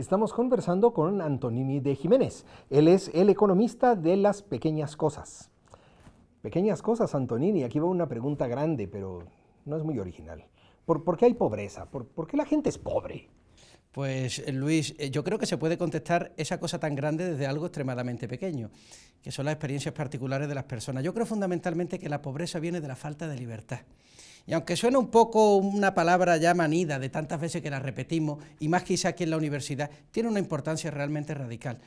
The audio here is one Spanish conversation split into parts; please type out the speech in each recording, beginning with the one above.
Estamos conversando con Antonini de Jiménez. Él es el economista de las pequeñas cosas. Pequeñas cosas, Antonini. Aquí va una pregunta grande, pero no es muy original. ¿Por, qué hay pobreza? ¿Por, qué la gente es pobre? Pues eh, Luis, eh, yo creo que se puede contestar esa cosa tan grande desde algo extremadamente pequeño, que son las experiencias particulares de las personas. Yo creo fundamentalmente que la pobreza viene de la falta de libertad. Y aunque suena un poco una palabra ya manida de tantas veces que la repetimos, y más quizá aquí en la universidad, tiene una importancia realmente radical.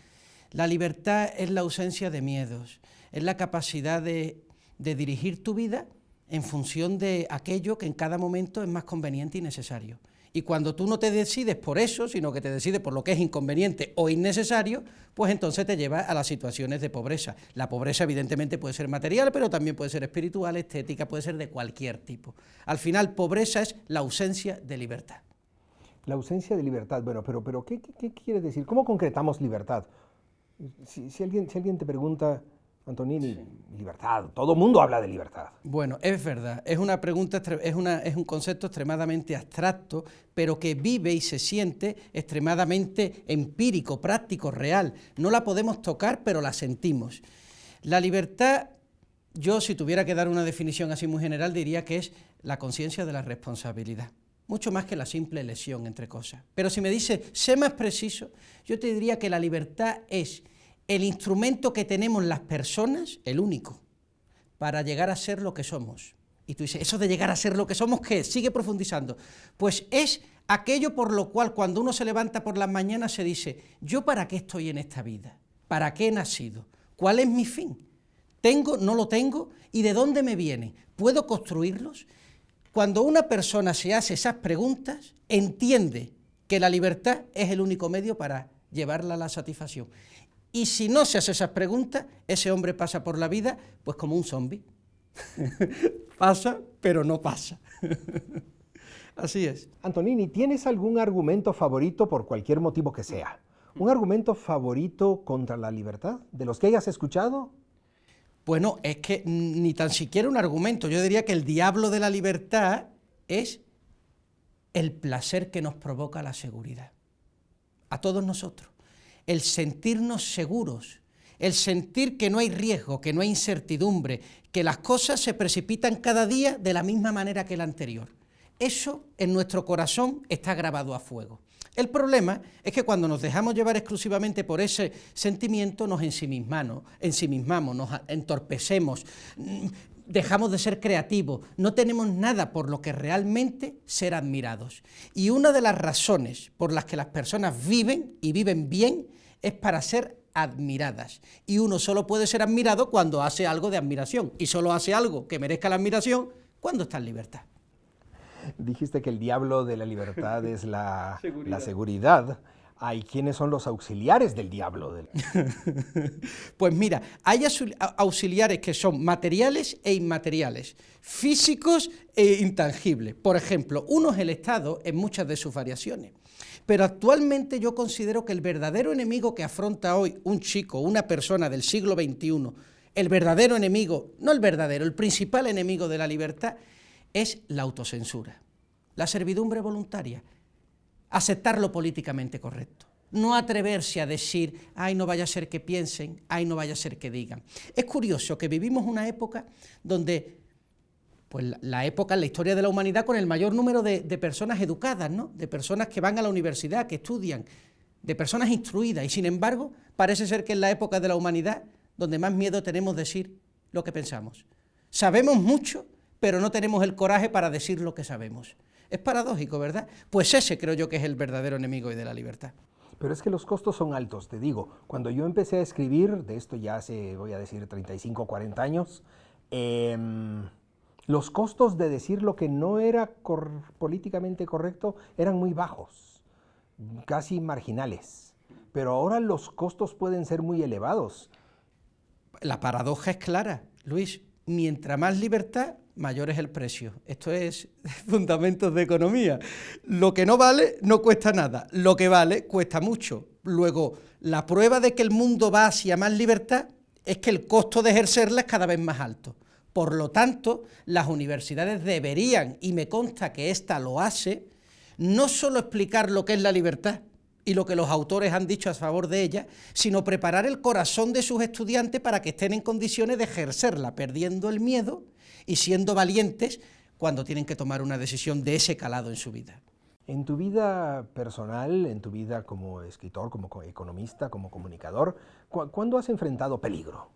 La libertad es la ausencia de miedos, es la capacidad de, de dirigir tu vida en función de aquello que en cada momento es más conveniente y necesario. Y cuando tú no te decides por eso, sino que te decides por lo que es inconveniente o innecesario, pues entonces te lleva a las situaciones de pobreza. La pobreza evidentemente puede ser material, pero también puede ser espiritual, estética, puede ser de cualquier tipo. Al final, pobreza es la ausencia de libertad. La ausencia de libertad, bueno, pero, pero ¿qué, quiere decir? ¿Cómo concretamos libertad? Si, alguien, si alguien te pregunta, Antonini, libertad. Todo el mundo habla de libertad. Bueno, es verdad. Es una pregunta, es, una, es un concepto extremadamente abstracto, pero que vive y se siente extremadamente empírico, práctico, real. No la podemos tocar, pero la sentimos. La libertad, yo si tuviera que dar una definición así muy general, diría que es la conciencia de la responsabilidad. Mucho más que la simple lesión entre cosas. Pero si me dice, sé más preciso, yo te diría que la libertad es el instrumento que tenemos las personas, el único, para llegar a ser lo que somos. Y tú dices, ¿eso de llegar a ser lo que somos qué? Sigue profundizando. Pues es aquello por lo cual cuando uno se levanta por las mañanas se dice, ¿yo para qué estoy en esta vida? ¿Para qué he nacido? ¿Cuál es mi fin? ¿Tengo, no lo tengo? ¿Y de dónde me viene? ¿Puedo construirlos? Cuando una persona se hace esas preguntas, entiende que la libertad es el único medio para llevarla a la satisfacción. Y si no se hace esas preguntas, ese hombre pasa por la vida pues como un zombi. pasa, pero no pasa. Así es. Antonini, ¿tienes algún argumento favorito por cualquier motivo que sea? ¿Un argumento favorito contra la libertad? ¿De los que hayas escuchado? Bueno, es que ni tan siquiera un argumento. Yo diría que el diablo de la libertad es el placer que nos provoca la seguridad. A todos nosotros el sentirnos seguros, el sentir que no hay riesgo, que no hay incertidumbre, que las cosas se precipitan cada día de la misma manera que la anterior. Eso en nuestro corazón está grabado a fuego. El problema es que cuando nos dejamos llevar exclusivamente por ese sentimiento nos ensimismamos, ensimismamos nos entorpecemos, dejamos de ser creativos, no tenemos nada por lo que realmente ser admirados. Y una de las razones por las que las personas viven y viven bien es para ser admiradas. Y uno solo puede ser admirado cuando hace algo de admiración, y solo hace algo que merezca la admiración cuando está en libertad. Dijiste que el diablo de la libertad es la La seguridad hay quienes son los auxiliares del diablo. pues mira, hay auxiliares que son materiales e inmateriales, físicos e intangibles. Por ejemplo, uno es el Estado en muchas de sus variaciones. Pero actualmente yo considero que el verdadero enemigo que afronta hoy un chico, una persona del siglo XXI, el verdadero enemigo, no el verdadero, el principal enemigo de la libertad, es la autocensura, la servidumbre voluntaria, aceptar lo políticamente correcto. No atreverse a decir, ay, no vaya a ser que piensen, ay, no vaya a ser que digan. Es curioso que vivimos una época donde, pues la época la historia de la humanidad con el mayor número de, personas educadas, ¿no? de personas que van a la universidad, que estudian, de personas instruidas, y sin embargo, parece ser que es la época de la humanidad donde más miedo tenemos de decir lo que pensamos. Sabemos mucho, pero no tenemos el coraje para decir lo que sabemos. Es paradójico, ¿verdad? Pues ese creo yo que es el verdadero enemigo de la libertad. Pero es que los costos son altos, te digo. Cuando yo empecé a escribir, de esto ya hace, voy a decir, 35, 40 años, em, los costos de decir lo que no era políticamente correcto eran muy bajos, casi marginales. Pero ahora los costos pueden ser muy elevados. La paradoja es clara, Luis. Mientras más libertad, mayor es el precio. Esto es fundamentos de economía. Lo que no vale no cuesta nada, lo que vale cuesta mucho. Luego, la prueba de que el mundo va hacia más libertad es que el costo de ejercerla es cada vez más alto. Por lo tanto, las universidades deberían, y me consta que ésta lo hace, no solo explicar lo que es la libertad, y lo que los autores han dicho a favor de ella, sino preparar el corazón de sus estudiantes para que estén en condiciones de ejercerla, perdiendo el miedo y siendo valientes cuando tienen que tomar una decisión de ese calado en su vida. En tu vida personal, en tu vida como escritor, como economista, como comunicador, ¿cuándo has enfrentado peligro?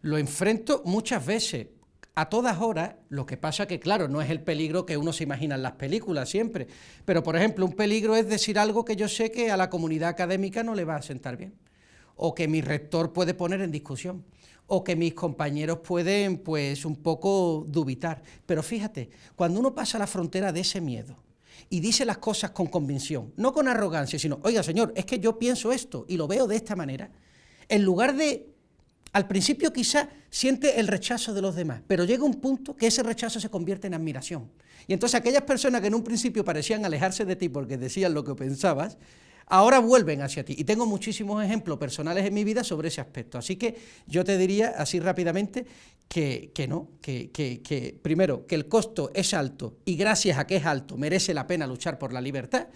Lo enfrento muchas veces, a todas horas, lo que pasa que, claro, no es el peligro que uno se imagina en las películas siempre, pero, por ejemplo, un peligro es decir algo que yo sé que a la comunidad académica no le va a sentar bien, o que mi rector puede poner en discusión, o que mis compañeros pueden, pues, un poco dubitar. Pero fíjate, cuando uno pasa la frontera de ese miedo, y dice las cosas con convicción, no con arrogancia, sino, oiga señor, es que yo pienso esto y lo veo de esta manera, en lugar de al principio quizá siente el rechazo de los demás, pero llega un punto que ese rechazo se convierte en admiración. Y entonces aquellas personas que en un principio parecían alejarse de ti porque decían lo que pensabas, ahora vuelven hacia ti. Y tengo muchísimos ejemplos personales en mi vida sobre ese aspecto. Así que yo te diría así rápidamente que, no, que, que primero, que el costo es alto y gracias a que es alto merece la pena luchar por la libertad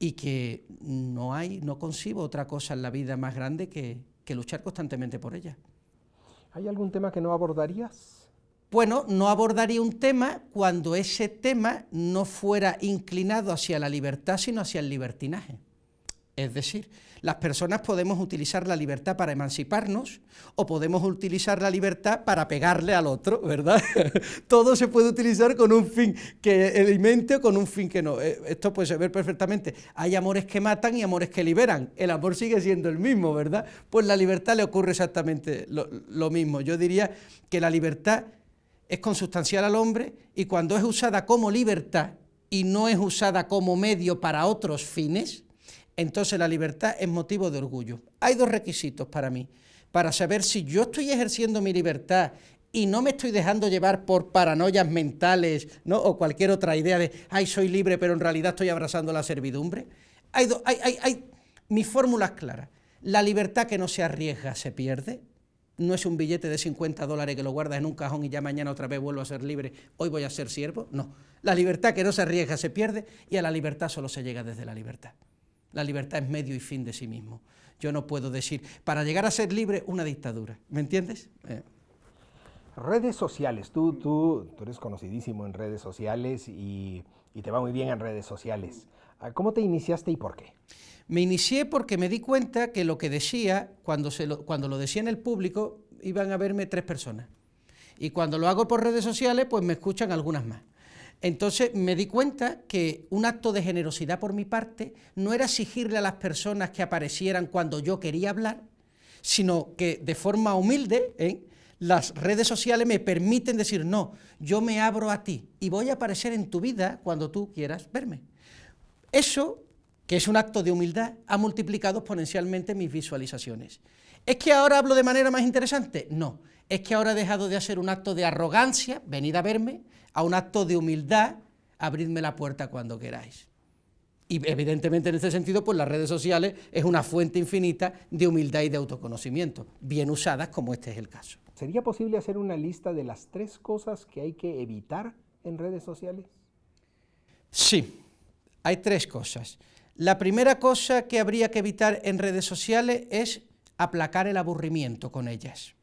y que no hay, no concibo otra cosa en la vida más grande que, que luchar constantemente por ella. ¿Hay algún tema que no abordarías? Bueno, no abordaría un tema cuando ese tema no fuera inclinado hacia la libertad, sino hacia el libertinaje. Es decir, las personas podemos utilizar la libertad para emanciparnos o podemos utilizar la libertad para pegarle al otro, ¿verdad? Todo se puede utilizar con un fin que alimente o con un fin que no. Eh, esto puede ver perfectamente. Hay amores que matan y amores que liberan. El amor sigue siendo el mismo, ¿verdad? Pues la libertad le ocurre exactamente lo mismo. Yo diría que la libertad es consustancial al hombre y cuando es usada como libertad y no es usada como medio para otros fines, entonces la libertad es motivo de orgullo. Hay dos requisitos para mí, para saber si yo estoy ejerciendo mi libertad y no me estoy dejando llevar por paranoias mentales ¿no? o cualquier otra idea de, ay, soy libre, pero en realidad estoy abrazando la servidumbre. Hay, hay, hay, hay mi fórmula es clara. La libertad que no se arriesga se pierde. No es un billete de 50 dólares que lo guardas en un cajón y ya mañana otra vez vuelvo a ser libre, hoy voy a ser siervo. No, la libertad que no se arriesga se pierde y a la libertad solo se llega desde la libertad. La libertad es medio y fin de sí mismo. Yo no puedo decir, para llegar a ser libre, una dictadura. ¿Me entiendes? Eh. Redes sociales. Tú, tú, tú eres conocidísimo en redes sociales y, te va muy bien en redes sociales. Ah, ¿Cómo te iniciaste y por qué? Me inicié porque me di cuenta que lo que decía, cuando, se lo, cuando lo decía en el público, iban a verme tres personas. Y cuando lo hago por redes sociales, pues me escuchan algunas más. Entonces me di cuenta que un acto de generosidad por mi parte no era exigirle a las personas que aparecieran cuando yo quería hablar, sino que de forma humilde ¿eh? las redes sociales me permiten decir, no, yo me abro a ti y voy a aparecer en tu vida cuando tú quieras verme. Eso, que es un acto de humildad, ha multiplicado exponencialmente mis visualizaciones. ¿Es que ahora hablo de manera más interesante? No, es que ahora he dejado de hacer un acto de arrogancia, venid a verme, a un acto de humildad, abridme la puerta cuando queráis. Y evidentemente en este sentido, pues las redes sociales es una fuente infinita de humildad y de autoconocimiento, bien usadas como este es el caso. ¿Sería posible hacer una lista de las tres cosas que hay que evitar en redes sociales? Sí, hay tres cosas. La primera cosa que habría que evitar en redes sociales es aplacar el aburrimiento con ellas.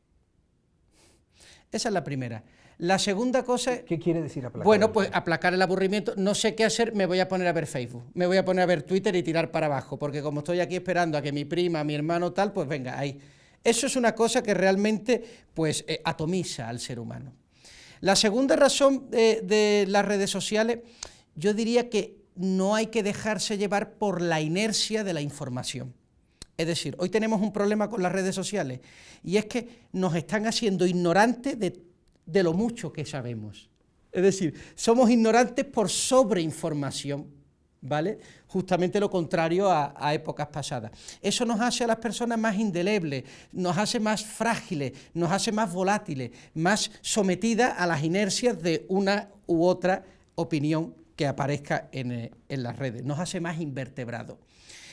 Esa es la primera. La segunda cosa... ¿Qué quiere decir aplacar? Bueno, pues aplacar el aburrimiento, no sé qué hacer, me voy a poner a ver Facebook, me voy a poner a ver Twitter y tirar para abajo, porque como estoy aquí esperando a que mi prima, mi hermano tal, pues venga, ahí. Eso es una cosa que realmente pues eh, atomiza al ser humano. La segunda razón de las redes sociales, yo diría que no hay que dejarse llevar por la inercia de la información. Es decir, hoy tenemos un problema con las redes sociales y es que nos están haciendo ignorantes de de lo mucho que sabemos. Es decir, somos ignorantes por sobreinformación, ¿vale? Justamente lo contrario a, a, épocas pasadas. Eso nos hace a las personas más indelebles, nos hace más frágiles, nos hace más volátiles, más sometidas a las inercias de una u otra opinión que aparezca en, eh, en las redes, nos hace más invertebrados.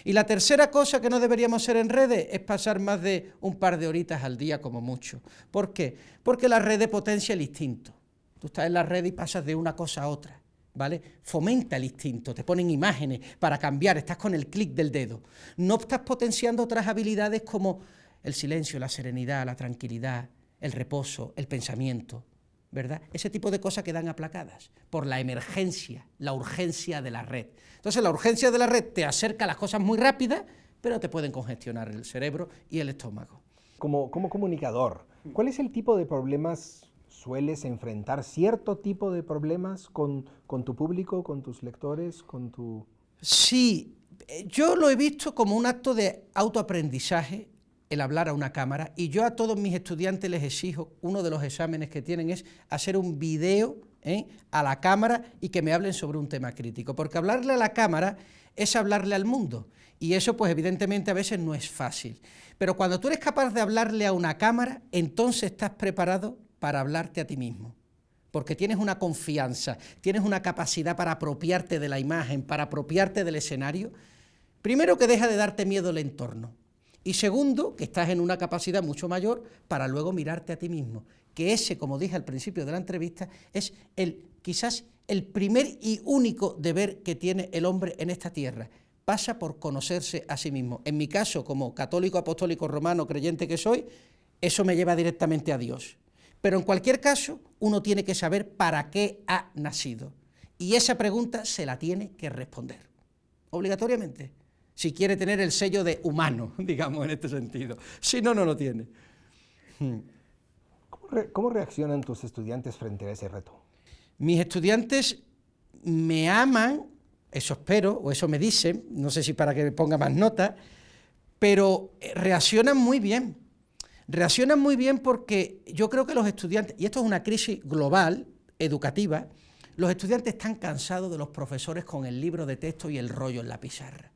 Y la tercera cosa que no deberíamos hacer en redes es pasar más de un par de horitas al día como mucho. ¿Por qué? Porque la red potencia el instinto. Tú estás en la red y pasas de una cosa a otra. ¿vale? Fomenta el instinto, te ponen imágenes para cambiar, estás con el clic del dedo. No estás potenciando otras habilidades como el silencio, la serenidad, la tranquilidad, el reposo, el pensamiento, ¿verdad? Ese tipo de cosas quedan aplacadas por la emergencia, la urgencia de la red. Entonces la urgencia de la red te acerca a las cosas muy rápidas, pero te pueden congestionar el cerebro y el estómago. Como, como comunicador, ¿cuál es el tipo de problemas sueles enfrentar cierto tipo de problemas con, tu público, con tus lectores, con tu... Sí, yo lo he visto como un acto de autoaprendizaje el hablar a una cámara. Y yo a todos mis estudiantes les exijo, uno de los exámenes que tienen es hacer un video ¿eh? a la cámara y que me hablen sobre un tema crítico, porque hablarle a la cámara es hablarle al mundo. Y eso pues evidentemente a veces no es fácil. Pero cuando tú eres capaz de hablarle a una cámara, entonces estás preparado para hablarte a ti mismo, porque tienes una confianza, tienes una capacidad para apropiarte de la imagen, para apropiarte del escenario, primero que deja de darte miedo el entorno, y segundo, que estás en una capacidad mucho mayor para luego mirarte a ti mismo, que ese, como dije al principio de la entrevista, es el quizás el primer y único deber que tiene el hombre en esta tierra, pasa por conocerse a sí mismo. En mi caso, como católico apostólico romano creyente que soy, eso me lleva directamente a Dios. Pero en cualquier caso, uno tiene que saber para qué ha nacido. Y esa pregunta se la tiene que responder, obligatoriamente, si quiere tener el sello de humano, digamos, en este sentido. Si no, no lo tiene. Hmm. ¿Cómo, reaccionan tus estudiantes frente a ese reto? Mis estudiantes me aman, eso espero, o eso me dicen, no sé si para que me ponga más nota, pero eh, reaccionan muy bien. Reaccionan muy bien porque yo creo que los estudiantes, y esto es una crisis global, educativa, los estudiantes están cansados de los profesores con el libro de texto y el rollo en la pizarra,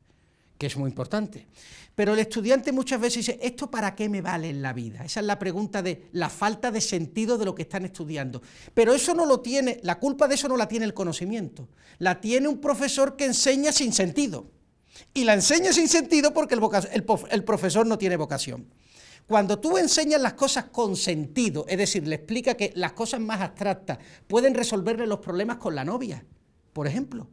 que es muy importante. Pero el estudiante muchas veces dice, ¿esto para qué me vale en la vida? Esa es la pregunta de la falta de sentido de lo que están estudiando. Pero eso no lo tiene, la culpa de eso no la tiene el conocimiento, la tiene un profesor que enseña sin sentido. Y la enseña sin sentido porque el, el profesor no tiene vocación. Cuando tú enseñas las cosas con sentido, es decir, le explica que las cosas más abstractas pueden resolverle los problemas con la novia, por ejemplo.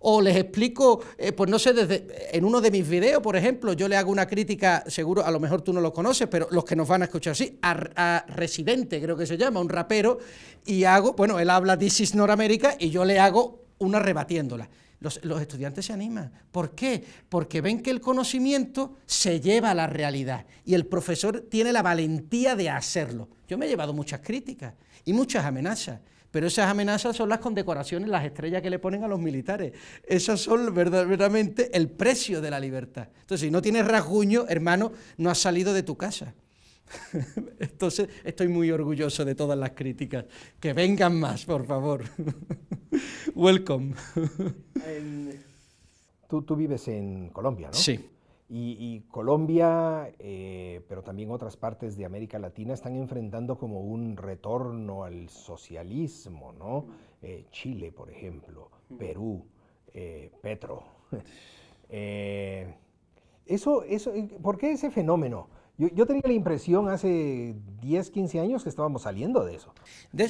O les explico, eh, pues no sé, desde, en uno de mis videos, por ejemplo, yo le hago una crítica, seguro, a lo mejor tú no lo conoces, pero los que nos van a escuchar sí, a, Residente, creo que se llama, un rapero, y hago, bueno, él habla This is North y yo le hago una rebatiéndola. Los, estudiantes se animan. ¿Por qué? Porque ven que el conocimiento se lleva a la realidad y el profesor tiene la valentía de hacerlo. Yo me he llevado muchas críticas y muchas amenazas, pero esas amenazas son las condecoraciones, las estrellas que le ponen a los militares. Esas son verdaderamente el precio de la libertad. Entonces, si no tienes rasguño, hermano, no has salido de tu casa. Entonces, estoy muy orgulloso de todas las críticas. Que vengan más, por favor. Welcome. Tú, tú, vives en Colombia, ¿no? Sí. Y, Colombia, eh, pero también otras partes de América Latina están enfrentando como un retorno al socialismo, ¿no? Eh, Chile, por ejemplo, Perú, eh, Petro. eso, eso, ¿Por qué ese fenómeno? Yo, tenía la impresión hace 10, 15 años que estábamos saliendo de eso. De,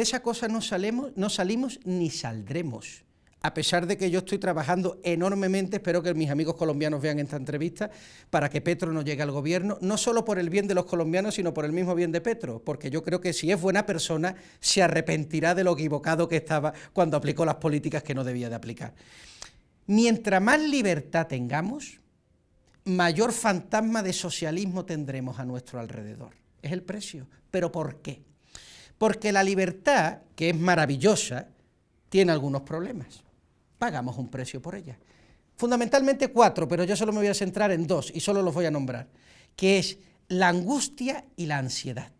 esa cosa no, salemos, no salimos ni saldremos. A pesar de que yo estoy trabajando enormemente, espero que mis amigos colombianos vean esta entrevista, para que Petro no llegue al gobierno, no solo por el bien de los colombianos, sino por el mismo bien de Petro, porque yo creo que si es buena persona, se arrepentirá de lo equivocado que estaba cuando aplicó las políticas que no debía de aplicar. Mientras más libertad tengamos, mayor fantasma de socialismo tendremos a nuestro alrededor. Es el precio. ¿Pero por qué? Porque la libertad, que es maravillosa, tiene algunos problemas. Pagamos un precio por ella. Fundamentalmente cuatro, pero yo solo me voy a centrar en dos y solo los voy a nombrar, que es la angustia y la ansiedad.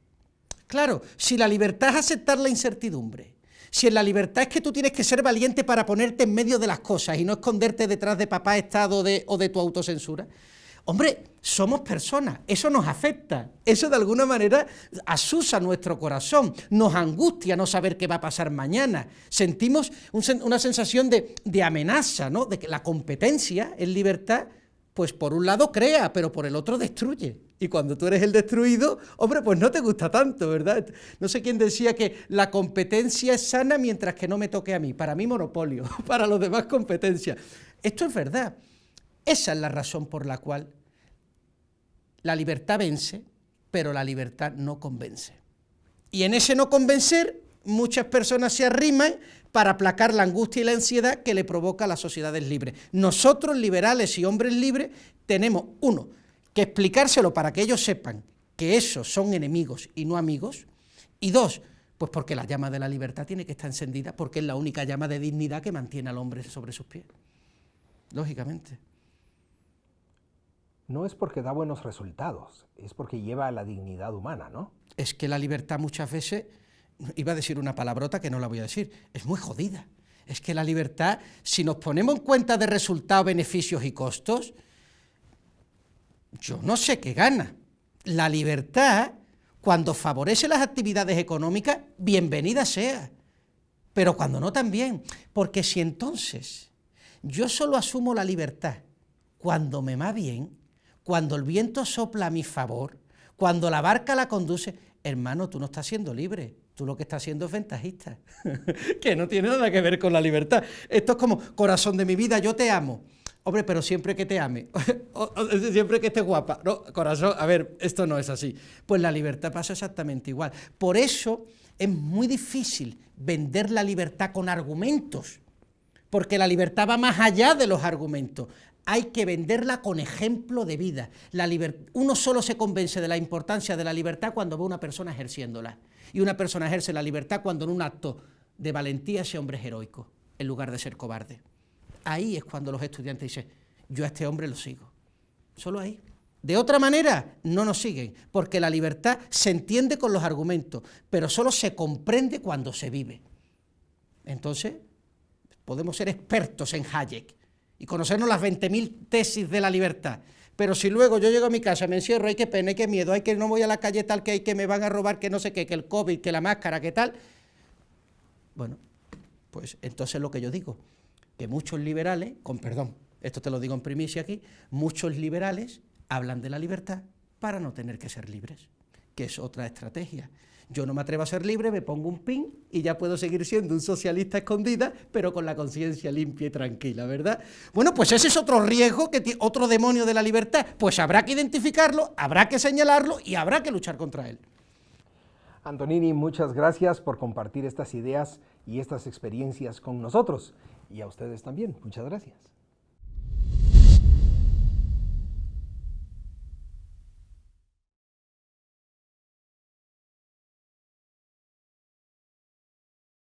Claro, si la libertad es aceptar la incertidumbre, si en la libertad es que tú tienes que ser valiente para ponerte en medio de las cosas y no esconderte detrás de papá Estado o de tu autocensura, Hombre, somos personas, eso nos afecta, eso de alguna manera asusa nuestro corazón, nos angustia no saber qué va a pasar mañana, sentimos una sensación de, amenaza, ¿no? de que la competencia en libertad pues por un lado crea, pero por el otro destruye. Y cuando tú eres el destruido, hombre, pues no te gusta tanto, ¿verdad? No sé quién decía que la competencia es sana mientras que no me toque a mí. Para mí monopolio, para los demás competencia. Esto es verdad. Esa es la razón por la cual la libertad vence, pero la libertad no convence. Y en ese no convencer, muchas personas se arriman para aplacar la angustia y la ansiedad que le provoca a las sociedades libres. Nosotros, liberales y hombres libres, tenemos, uno, que explicárselo para que ellos sepan que esos son enemigos y no amigos, y dos, pues porque la llama de la libertad tiene que estar encendida, porque es la única llama de dignidad que mantiene al hombre sobre sus pies, lógicamente. No es porque da buenos resultados, es porque lleva a la dignidad humana, ¿no? Es que la libertad muchas veces iba a decir una palabrota que no la voy a decir, es muy jodida. Es que la libertad, si nos ponemos en cuenta de resultados, beneficios y costos, yo no sé qué gana. La libertad, cuando favorece las actividades económicas, bienvenida sea, pero cuando no también, porque si entonces yo solo asumo la libertad cuando me va bien, cuando el viento sopla a mi favor, cuando la barca la conduce, hermano, tú no estás siendo libre, Tú lo que estás haciendo es ventajista, que no tiene nada que ver con la libertad. Esto es como, corazón de mi vida, yo te amo. Hombre, pero siempre que te ame, siempre que estés guapa. No, corazón, a ver, esto no es así. Pues la libertad pasa exactamente igual. Por eso es muy difícil vender la libertad con argumentos, porque la libertad va más allá de los argumentos. Hay que venderla con ejemplo de vida. La Uno solo se convence de la importancia de la libertad cuando ve una persona ejerciéndola y una persona ejerce la libertad cuando en un acto de valentía ese hombre es heroico, en lugar de ser cobarde. Ahí es cuando los estudiantes dicen, yo a este hombre lo sigo. Solo ahí. De otra manera, no nos siguen, porque la libertad se entiende con los argumentos, pero solo se comprende cuando se vive. Entonces, podemos ser expertos en Hayek y conocernos las 20.000 tesis de la libertad, pero si luego yo llego a mi casa, me encierro, hay que pena, hay que miedo, hay que no voy a la calle tal que hay que me van a robar, que no sé qué, que el COVID, que la máscara, que tal, bueno, pues entonces lo que yo digo, que muchos liberales, con perdón, esto te lo digo en primicia aquí, muchos liberales hablan de la libertad para no tener que ser libres, que es otra estrategia. Yo no me atrevo a ser libre, me pongo un pin y ya puedo seguir siendo un socialista escondida, pero con la conciencia limpia y tranquila, ¿verdad? Bueno, pues ese es otro riesgo, que otro demonio de la libertad. Pues habrá que identificarlo, habrá que señalarlo y habrá que luchar contra él. Antonini, muchas gracias por compartir estas ideas y estas experiencias con nosotros. Y a ustedes también, muchas gracias.